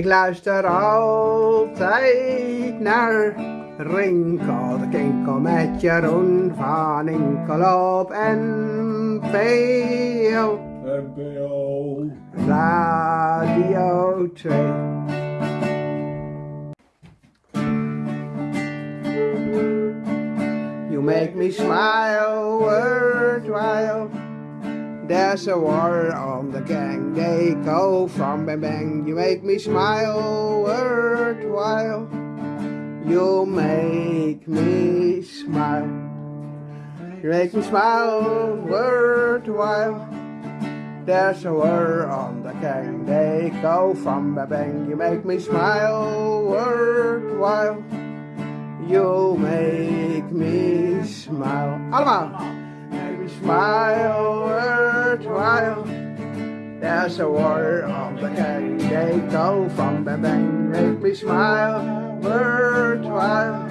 Ik luister altijd naar Rinkel de Kinkel met Jeroen van Inkel op NPO. NPO. Radio 2. You make me smile worthwhile. There's a war on the gang, they go from bang bang. You make me smile worthwhile. You make me smile. You make me smile worthwhile. There's a war on the gang, they go from bang bang. You make me smile worthwhile. You make me smile. Allemaal. Make me smile. There's a war on the they go from bang bang. Make me smile worthwhile.